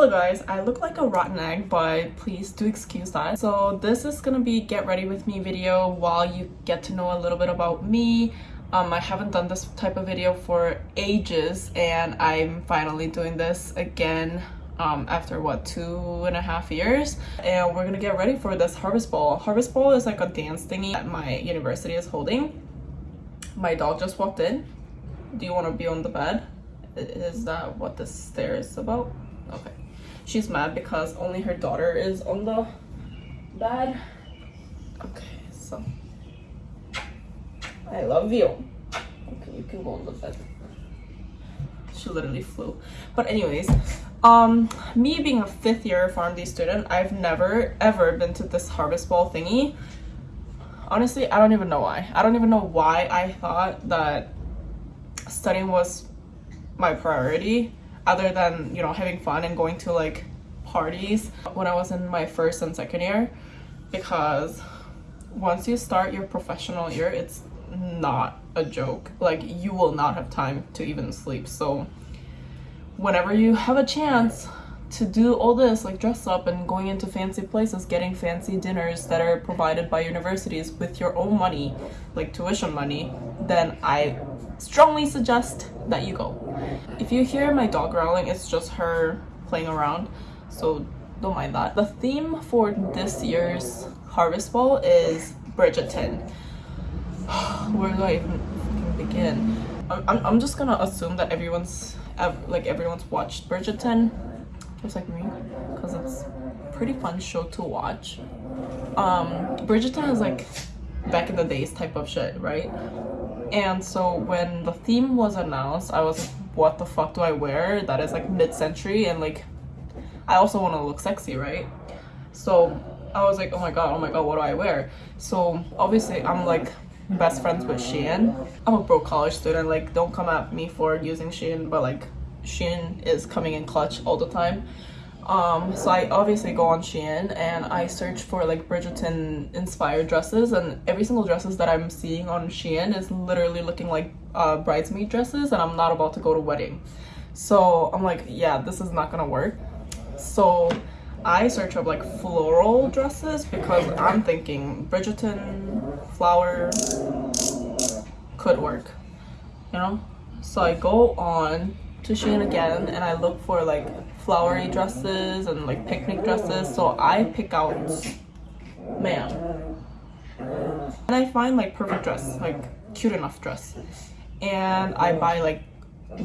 Hello guys, I look like a rotten egg, but please do excuse that. So this is gonna be get ready with me video while you get to know a little bit about me. Um, I haven't done this type of video for ages and I'm finally doing this again um, after what two and a half years and we're gonna get ready for this harvest ball. Harvest ball is like a dance thingy that my university is holding. My dog just walked in. Do you want to be on the bed? Is that what this stare is about? Okay. She's mad because only her daughter is on the bed. Okay, so I love you. Okay, you can go on the bed. She literally flew. But anyways, um, me being a fifth year PharmD student, I've never ever been to this harvest ball thingy. Honestly, I don't even know why. I don't even know why I thought that studying was my priority other than you know having fun and going to like parties when I was in my first and second year because once you start your professional year it's not a joke. Like you will not have time to even sleep. So whenever you have a chance to do all this like dress up and going into fancy places getting fancy dinners that are provided by universities with your own money like tuition money then i strongly suggest that you go. If you hear my dog growling it's just her playing around so don't mind that. The theme for this year's harvest ball is bridgerton. Where do i even begin? I'm, I'm just gonna assume that everyone's like everyone's watched bridgerton. Just like me because it's pretty fun show to watch. Um bridgerton is like back in the days type of shit right and so when the theme was announced i was like what the fuck do i wear that is like mid-century and like i also want to look sexy right so i was like oh my god oh my god what do i wear so obviously i'm like best friends with Shein. I'm a broke college student, like don't come at me for using Shein, but like Shein is coming in clutch all the time. Um, so I obviously go on Shein and I search for like Bridgerton inspired dresses and every single dresses that I'm seeing on Shein is literally looking like uh, bridesmaid dresses and I'm not about to go to wedding. So I'm like, yeah, this is not gonna work. So I search up like floral dresses because I'm thinking Bridgerton flower could work, you know? So I go on to Shein again and I look for like flowery dresses and like picnic dresses so I pick out man and I find like perfect dress like cute enough dress. And I buy like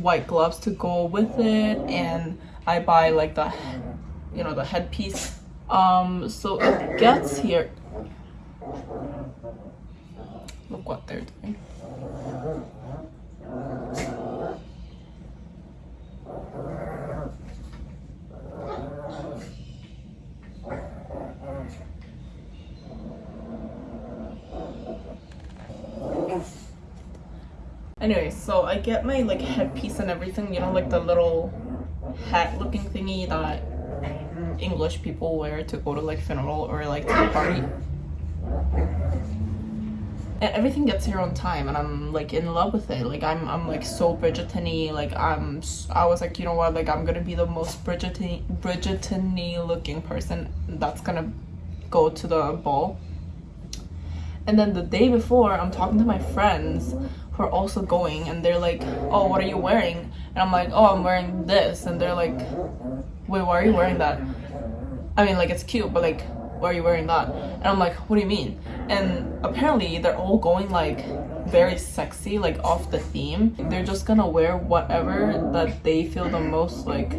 white gloves to go with it and I buy like the you know the headpiece. Um so it gets here. Look what they're doing Anyway, so I get my like headpiece and everything, you know, like the little hat looking thingy that English people wear to go to like funeral or like to a party. And everything gets here on time and I'm like in love with it. Like I'm I'm like so Bridgerton-y. Like I'm I was like, you know what, like I'm gonna be the most Bridgerton Bridgerton-y looking person that's gonna go to the ball. And then the day before I'm talking to my friends who are also going and they're like oh what are you wearing? And i'm like oh i'm wearing this. And they're like wait why are you wearing that? I mean like it's cute but like why are you wearing that? And i'm like what do you mean? And apparently they're all going like very sexy like off the theme. They're just gonna wear whatever that they feel the most like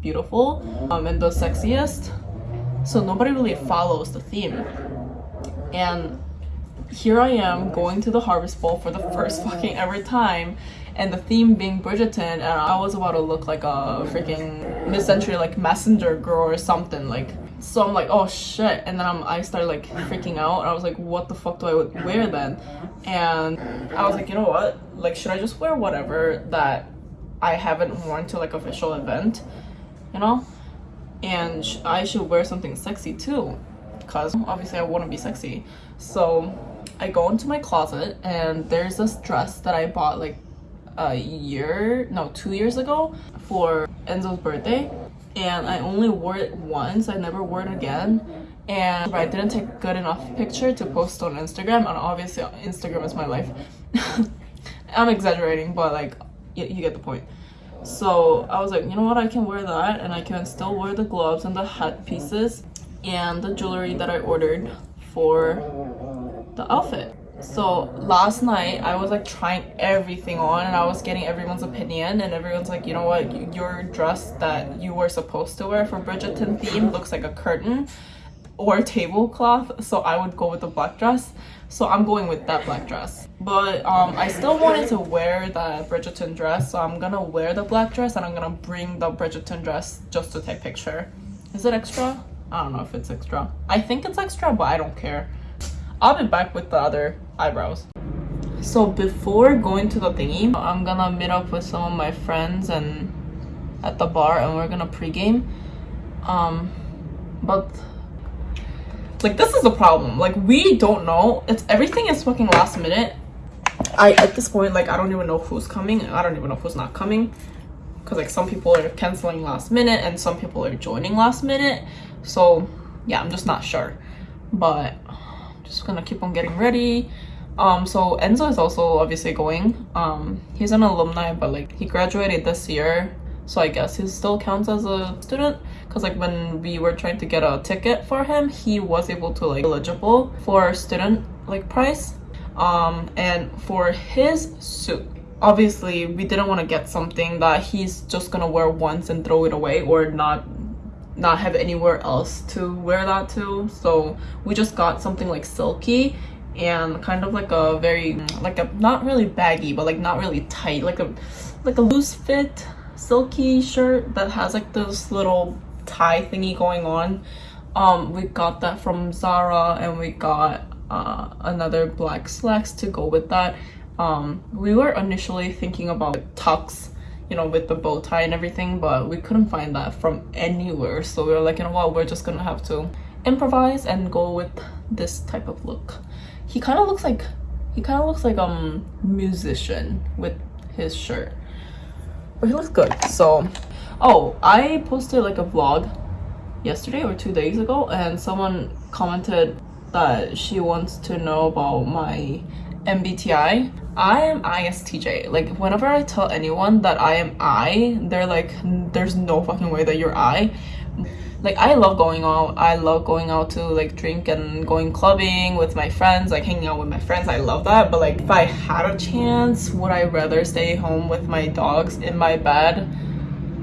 beautiful um and the sexiest. So nobody really follows the theme. And here I am going to the Harvest Ball for the first fucking ever time and the theme being Bridgerton and I was about to look like a freaking mid-century like messenger girl or something like so I'm like oh shit and then I'm, I started like freaking out and I was like what the fuck do I wear then? And I was like you know what? Like should I just wear whatever that I haven't worn to like official event you know? And sh I should wear something sexy too because obviously I want to be sexy. So I go into my closet and there's this dress that I bought like a year, no, two years ago for Enzo's birthday. and I only wore it once. I never wore it again. And I didn't take good enough picture to post on Instagram. And obviously Instagram is my life. I'm exaggerating, but like, you, you get the point. So I was like, you know what, I can wear that and I can still wear the gloves and the hat pieces and the jewelry that I ordered for the outfit. So last night I was like trying everything on and I was getting everyone's opinion and everyone's like, you know what, your dress that you were supposed to wear for Bridgerton theme looks like a curtain or a tablecloth. So I would go with the black dress. So I'm going with that black dress. But um, I still wanted to wear the Bridgerton dress. So I'm gonna wear the black dress and I'm gonna bring the Bridgerton dress just to take picture. Is it extra? I don't know if it's extra. I think it's extra, but I don't care. I'll be back with the other eyebrows. So before going to the thingy, I'm gonna meet up with some of my friends and at the bar and we're gonna pregame. Um, but like this is the problem. Like we don't know. It's everything is fucking last minute. I at this point like I don't even know who's coming. I don't even know who's not coming. Cause like some people are canceling last minute and some people are joining last minute. So yeah, I'm just not sure. But just gonna keep on getting ready. Um so enzo is also obviously going. Um he's an alumni but like he graduated this year so i guess he still counts as a student. Because like when we were trying to get a ticket for him he was able to like eligible for student like price um and for his suit obviously we didn't want to get something that he's just gonna wear once and throw it away or not not have anywhere else to wear that to. So we just got something like silky and kind of like a very like a not really baggy but like not really tight like a like a loose fit silky shirt that has like this little tie thingy going on. Um we got that from zara and we got uh, another black slacks to go with that. Um we were initially thinking about tux you know, with the bow tie and everything, but we couldn't find that from anywhere. So we were like, you know what, we're just gonna have to improvise and go with this type of look. He kind of looks like, he kind of looks like a um, musician with his shirt. But he looks good, so. Oh, I posted like a vlog yesterday or two days ago and someone commented that she wants to know about my MBTI. I am ISTJ. Like whenever I tell anyone that I am I, they're like, there's no fucking way that you're I. Like I love going out. I love going out to like drink and going clubbing with my friends, like hanging out with my friends. I love that. But like if I had a chance, would I rather stay home with my dogs in my bed?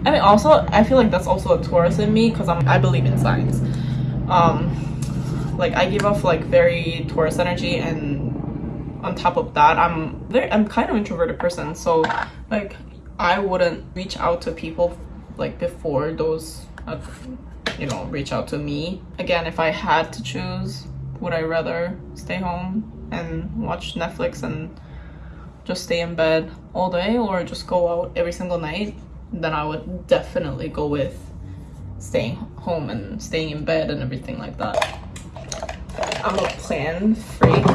I mean also I feel like that's also a Taurus in me because I'm I believe in signs. Um like I give off like very Taurus energy and on top of that i'm very i'm kind of introverted person so like i wouldn't reach out to people like before those uh, you know reach out to me. Again if i had to choose would i rather stay home and watch netflix and just stay in bed all day or just go out every single night then i would definitely go with staying home and staying in bed and everything like that. I'm a plan freak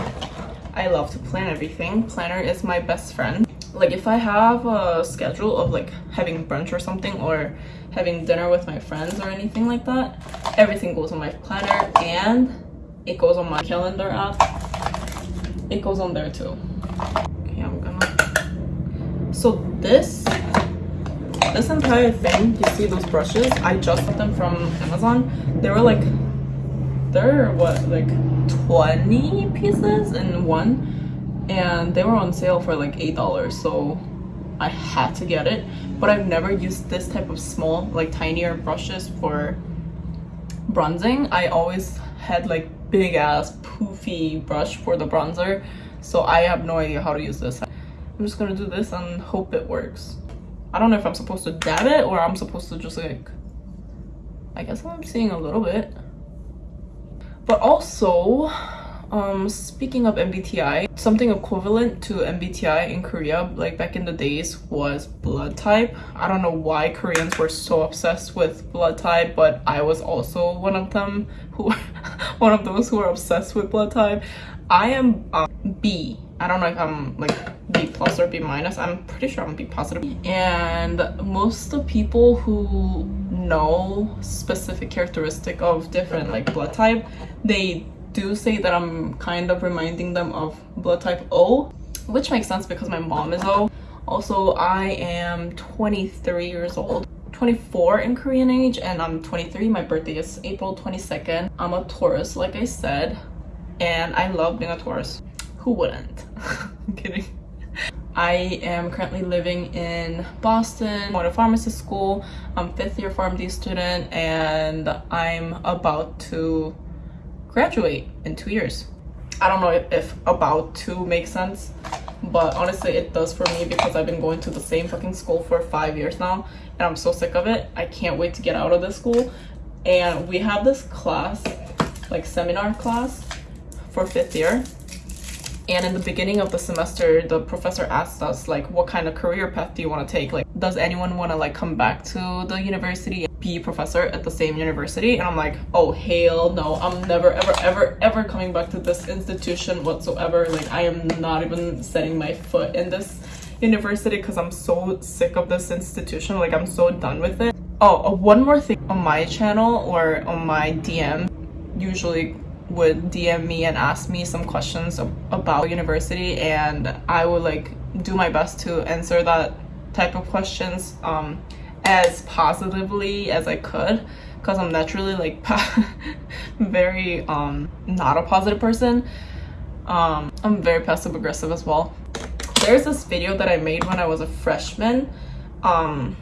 I love to plan everything. Planner is my best friend. Like if I have a schedule of like having brunch or something or having dinner with my friends or anything like that, everything goes on my planner and it goes on my calendar app. It goes on there too. Okay, I'm gonna... So this, this entire thing, you see those brushes? I just got them from Amazon. They were like they're what like 20 pieces in one? And they were on sale for like eight dollars so i had to get it. But i've never used this type of small like tinier brushes for bronzing. I always had like big ass poofy brush for the bronzer so i have no idea how to use this. I'm just gonna do this and hope it works. I don't know if i'm supposed to dab it or i'm supposed to just like i guess i'm seeing a little bit but also um speaking of mbti something equivalent to mbti in korea like back in the days was blood type. I don't know why koreans were so obsessed with blood type but i was also one of them who one of those who were obsessed with blood type. I am um, b. I don't know if i'm like b plus or b minus. I'm pretty sure i'm b positive. And most of the people who know specific characteristic of different like blood type. They do say that i'm kind of reminding them of blood type o which makes sense because my mom is o. Also i am 23 years old. 24 in korean age and i'm 23 my birthday is april 22nd i'm a taurus like i said and i love being a taurus. Who wouldn't? I'm kidding I am currently living in Boston, to pharmacy school. I'm fifth year pharmacy student and I'm about to graduate in two years. I don't know if, if about to makes sense, but honestly it does for me because I've been going to the same fucking school for five years now and I'm so sick of it. I can't wait to get out of this school. And we have this class, like seminar class for fifth year and in the beginning of the semester the professor asked us like what kind of career path do you want to take? Like does anyone want to like come back to the university and be professor at the same university? And i'm like oh hell no. I'm never ever ever ever coming back to this institution whatsoever. Like i am not even setting my foot in this university because i'm so sick of this institution. Like i'm so done with it. Oh uh, one more thing on my channel or on my dm usually would DM me and ask me some questions about university and I would like do my best to answer that type of questions um, as positively as I could because I'm naturally like very um, not a positive person. Um, I'm very passive aggressive as well. There's this video that I made when I was a freshman. Um,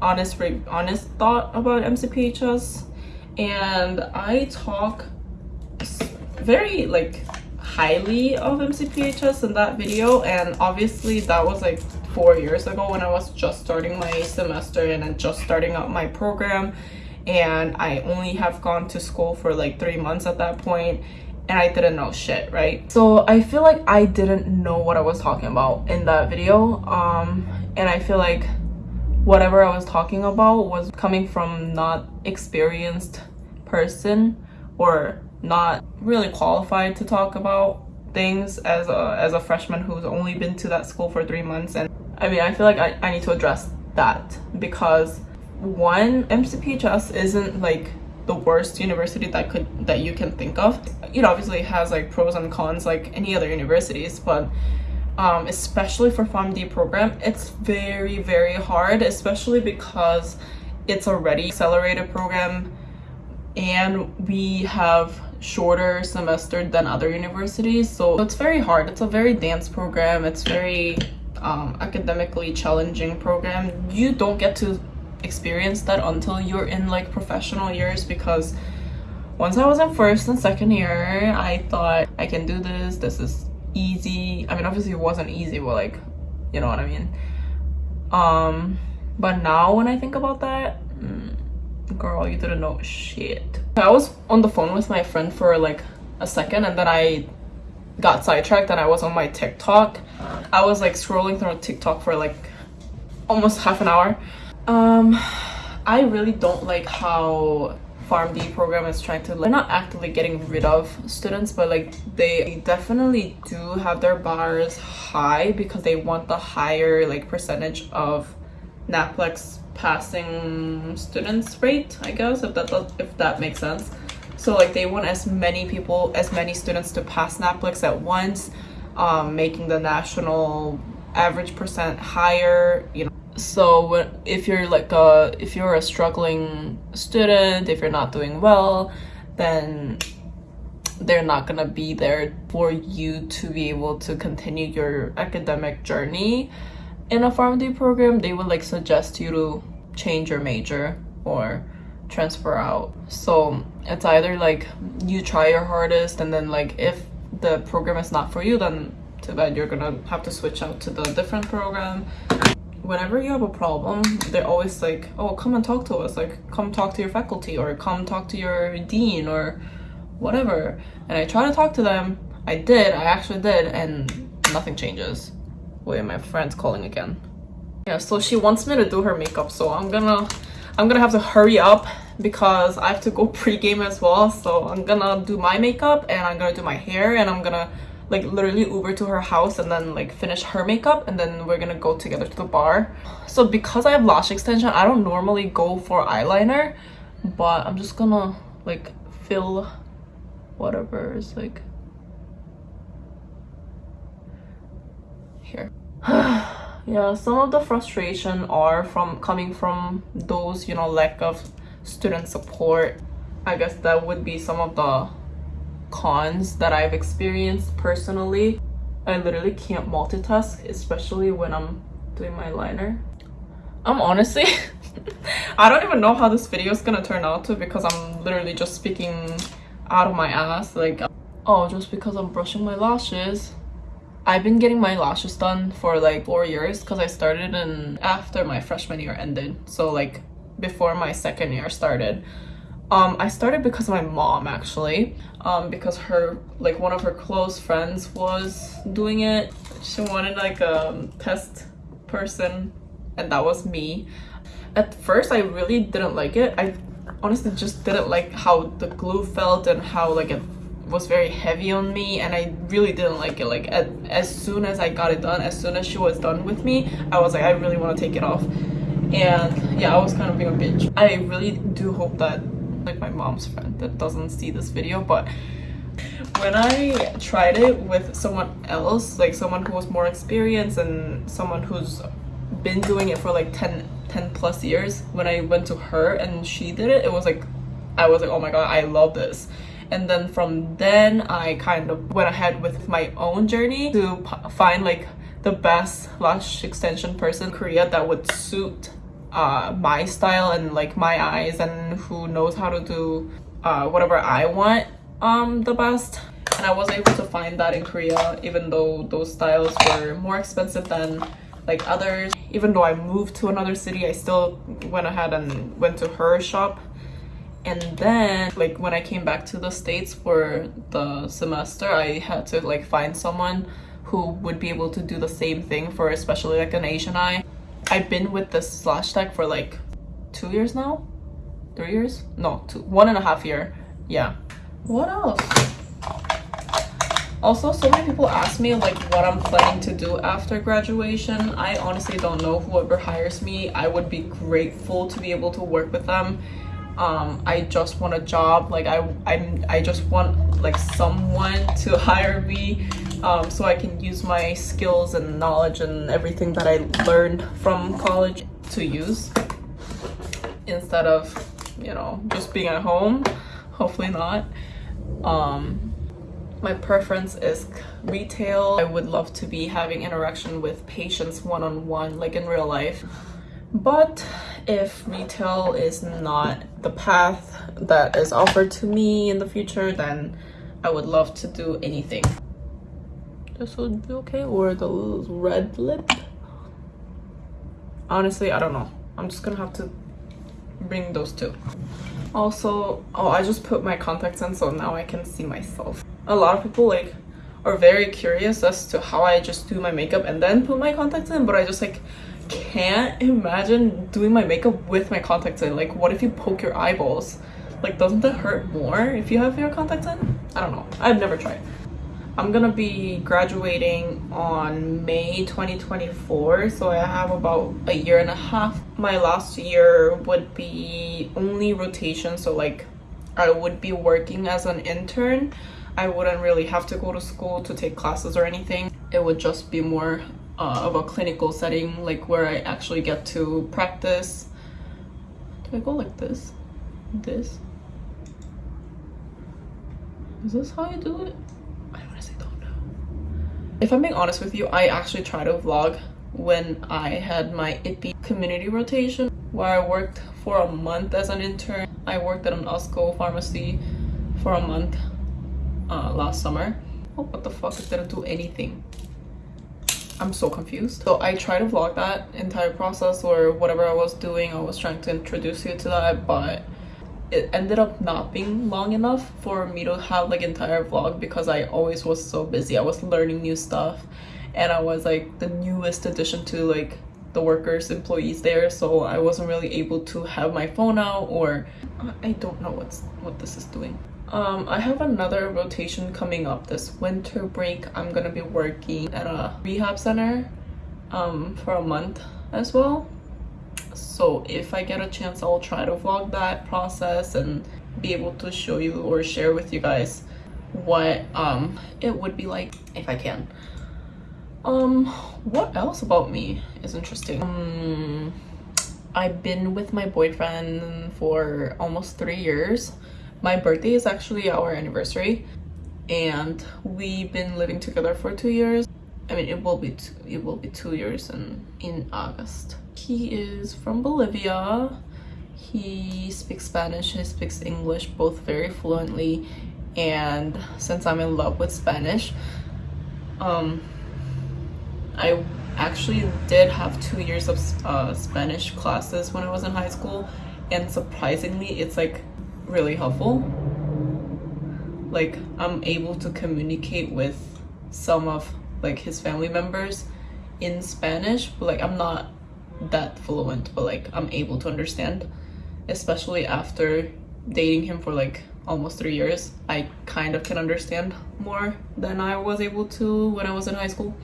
honest, honest thought about MCPHS and I talk very like highly of MCPHS in that video and obviously that was like four years ago when I was just starting my semester and just starting out my program and I only have gone to school for like three months at that point and I didn't know shit, right? So I feel like I didn't know what I was talking about in that video um, and I feel like whatever I was talking about was coming from not experienced person or not really qualified to talk about things as a as a freshman who's only been to that school for three months. And i mean i feel like i, I need to address that because one mcphs isn't like the worst university that could that you can think of. It obviously has like pros and cons like any other universities but um, especially for Farm PharmD program it's very very hard especially because it's already accelerated program and we have shorter semester than other universities. So it's very hard. It's a very dance program. It's very um, academically challenging program. You don't get to experience that until you're in like professional years because once I was in first and second year I thought I can do this. This is easy. I mean obviously it wasn't easy but like you know what I mean? Um but now when I think about that mm, girl you didn't know shit. I was on the phone with my friend for like a second and then i got sidetracked and i was on my tiktok. I was like scrolling through tiktok for like almost half an hour. Um i really don't like how PharmD program is trying to like, they're not actively getting rid of students but like they definitely do have their bars high because they want the higher like percentage of NAPLEX passing students rate i guess if that if that makes sense. So like they want as many people as many students to pass NAPLEX at once um, making the national average percent higher you know. So if you're like a if you're a struggling student if you're not doing well then they're not gonna be there for you to be able to continue your academic journey in a PharmD program they would like suggest you to change your major or transfer out. So it's either like you try your hardest and then like if the program is not for you then too bad you're gonna have to switch out to the different program. Whenever you have a problem they're always like oh come and talk to us like come talk to your faculty or come talk to your dean or whatever. And i try to talk to them. I did i actually did and nothing changes Oh Wait, my friend's calling again. Yeah, so she wants me to do her makeup, so I'm gonna I'm gonna have to hurry up because I have to go pre-game as well. So I'm gonna do my makeup and I'm gonna do my hair and I'm gonna like literally Uber to her house and then like finish her makeup and then we're gonna go together to the bar. So because I have lash extension, I don't normally go for eyeliner, but I'm just gonna like fill whatever is like here. yeah, some of the frustration are from coming from those, you know, lack of student support. I guess that would be some of the cons that I've experienced personally. I literally can't multitask, especially when I'm doing my liner. I'm honestly, I don't even know how this video is gonna turn out to because I'm literally just speaking out of my ass. Like, oh, just because I'm brushing my lashes. I've been getting my lashes done for like four years because I started in after my freshman year ended. So like before my second year started. Um i started because of my mom actually. Um because her like one of her close friends was doing it. She wanted like a test person and that was me. At first i really didn't like it. I honestly just didn't like how the glue felt and how like it was very heavy on me and i really didn't like it. Like at, as soon as i got it done as soon as she was done with me i was like i really want to take it off. And yeah i was kind of being a bitch. I really do hope that like my mom's friend that doesn't see this video but when I tried it with someone else like someone who was more experienced and someone who's been doing it for like 10 10 plus years when I went to her and she did it it was like I was like oh my god I love this and then from then I kind of went ahead with my own journey to find like the best lash extension person in Korea that would suit uh, my style and like my eyes and who knows how to do uh, whatever I want um, the best. And I was able to find that in Korea even though those styles were more expensive than like others. Even though I moved to another city, I still went ahead and went to her shop. And then like when I came back to the States for the semester, I had to like find someone who would be able to do the same thing for especially like an Asian eye. I've been with this slash tech for like two years now? Three years? No two one and a half year. Yeah. What else? Also so many people ask me like what i'm planning to do after graduation. I honestly don't know. Whoever hires me i would be grateful to be able to work with them um i just want a job like i i'm i just want like someone to hire me um, so I can use my skills and knowledge and everything that I learned from college to use instead of, you know, just being at home. Hopefully not. Um, my preference is retail. I would love to be having interaction with patients one-on-one, -on -one, like in real life. But if retail is not the path that is offered to me in the future, then I would love to do anything. This would be okay or the red lip? Honestly i don't know. I'm just gonna have to bring those two. Also oh i just put my contacts in so now i can see myself. A lot of people like are very curious as to how i just do my makeup and then put my contacts in but i just like can't imagine doing my makeup with my contacts in like what if you poke your eyeballs like doesn't that hurt more if you have your contacts in i don't know i've never tried I'm gonna be graduating on May 2024 so I have about a year and a half. My last year would be only rotation so like I would be working as an intern. I wouldn't really have to go to school to take classes or anything. It would just be more uh, of a clinical setting like where I actually get to practice. Do I go like this? This? Is this how you do it? I honestly don't know. If I'm being honest with you, I actually tried to vlog when I had my IPPE community rotation where I worked for a month as an intern. I worked at an Costco pharmacy for a month uh, last summer. Oh, what the fuck? I didn't do anything. I'm so confused. So I tried to vlog that entire process or whatever I was doing. I was trying to introduce you to that, but it ended up not being long enough for me to have like entire vlog because I always was so busy. I was learning new stuff and I was like the newest addition to like the workers employees there so I wasn't really able to have my phone out or I don't know what's what this is doing. Um, I have another rotation coming up this winter break. I'm gonna be working at a rehab center um, for a month as well. So if I get a chance, I'll try to vlog that process and be able to show you or share with you guys what um, it would be like if I can. Um, what else about me is interesting? Um, I've been with my boyfriend for almost three years. My birthday is actually our anniversary and we've been living together for two years. I mean, it will be two, it will be two years in, in August. He is from Bolivia. He speaks Spanish, he speaks English both very fluently and since I'm in love with Spanish, um, I actually did have two years of uh, Spanish classes when I was in high school and surprisingly it's like really helpful. Like I'm able to communicate with some of like his family members in Spanish but like I'm not that fluent but like I'm able to understand. Especially after dating him for like almost three years I kind of can understand more than I was able to when I was in high school.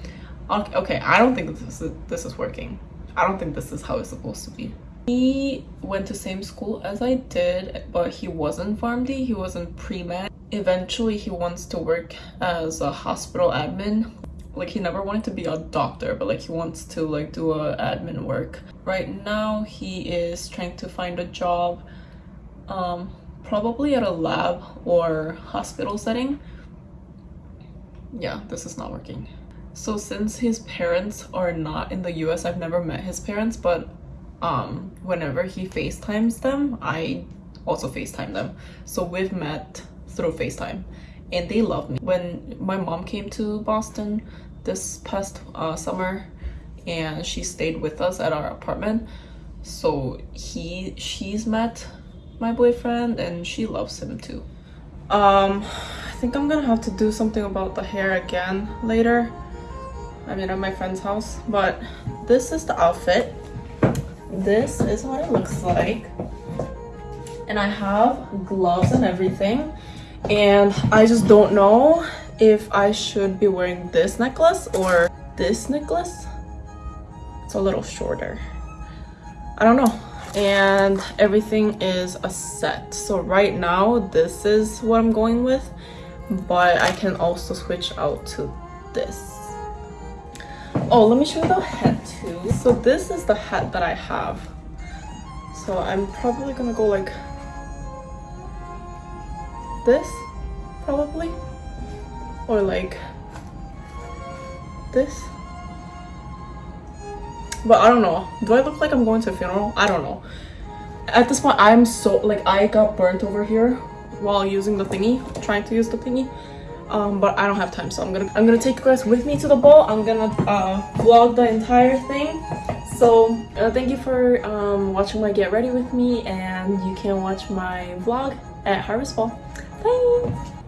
Okay I don't think this is this is working. I don't think this is how it's supposed to be. He went to same school as I did but he wasn't PharmD he wasn't pre-med. Eventually he wants to work as a hospital admin. Like he never wanted to be a doctor but like he wants to like do a admin work. Right now he is trying to find a job um probably at a lab or hospital setting. Yeah this is not working. So since his parents are not in the US I've never met his parents but um whenever he FaceTimes them I also FaceTime them so we've met through FaceTime and they love me. When my mom came to Boston this past uh, summer and she stayed with us at our apartment so he she's met my boyfriend and she loves him too. Um, I think I'm gonna have to do something about the hair again later. I mean at my friend's house but this is the outfit. This is what it looks like and I have gloves and everything and I just don't know if I should be wearing this necklace or this necklace. It's a little shorter. I don't know. And everything is a set. So right now, this is what I'm going with, but I can also switch out to this. Oh, let me show you the hat too. So this is the hat that I have. So I'm probably gonna go like this probably or like this. But I don't know. Do I look like I'm going to a funeral? I don't know. At this point I'm so like I got burnt over here while using the thingy trying to use the thingy um, but I don't have time so I'm gonna I'm gonna take you guys with me to the ball. I'm gonna uh, vlog the entire thing. So uh, thank you for um, watching my get ready with me and you can watch my vlog at Harvest Ball. Bye